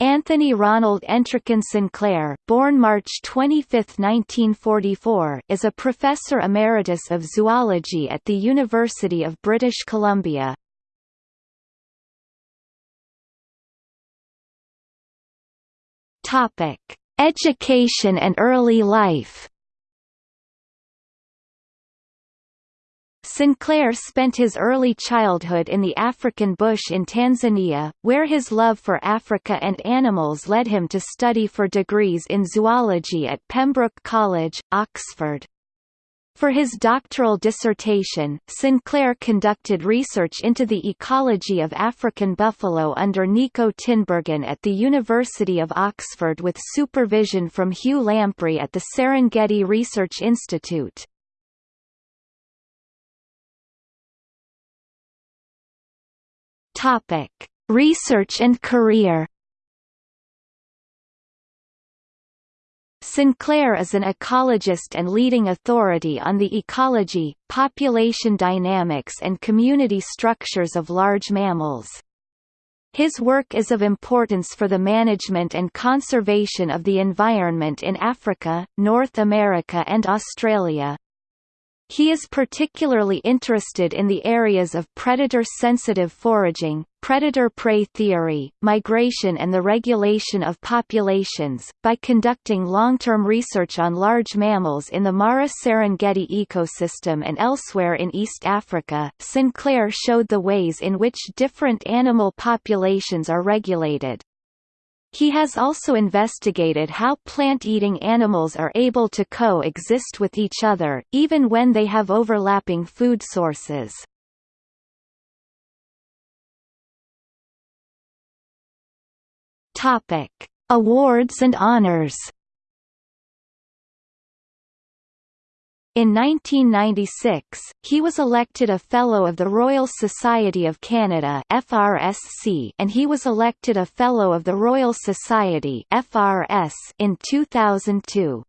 Anthony Ronald Entrican Sinclair born March 25, 1944, is a professor emeritus of zoology at the University of British Columbia. Topic: Education and early life Sinclair spent his early childhood in the African bush in Tanzania, where his love for Africa and animals led him to study for degrees in zoology at Pembroke College, Oxford. For his doctoral dissertation, Sinclair conducted research into the ecology of African buffalo under Nico Tinbergen at the University of Oxford with supervision from Hugh Lamprey at the Serengeti Research Institute. Topic: Research and career. Sinclair is an ecologist and leading authority on the ecology, population dynamics and community structures of large mammals. His work is of importance for the management and conservation of the environment in Africa, North America and Australia. He is particularly interested in the areas of predator-sensitive foraging, predator-prey theory, migration and the regulation of populations. By conducting long-term research on large mammals in the Mara-Serengeti ecosystem and elsewhere in East Africa, Sinclair showed the ways in which different animal populations are regulated. He has also investigated how plant-eating animals are able to co-exist with each other, even when they have overlapping food sources. Topic: Awards and honors. In 1996, he was elected a Fellow of the Royal Society of Canada FRSC and he was elected a Fellow of the Royal Society FRS in 2002.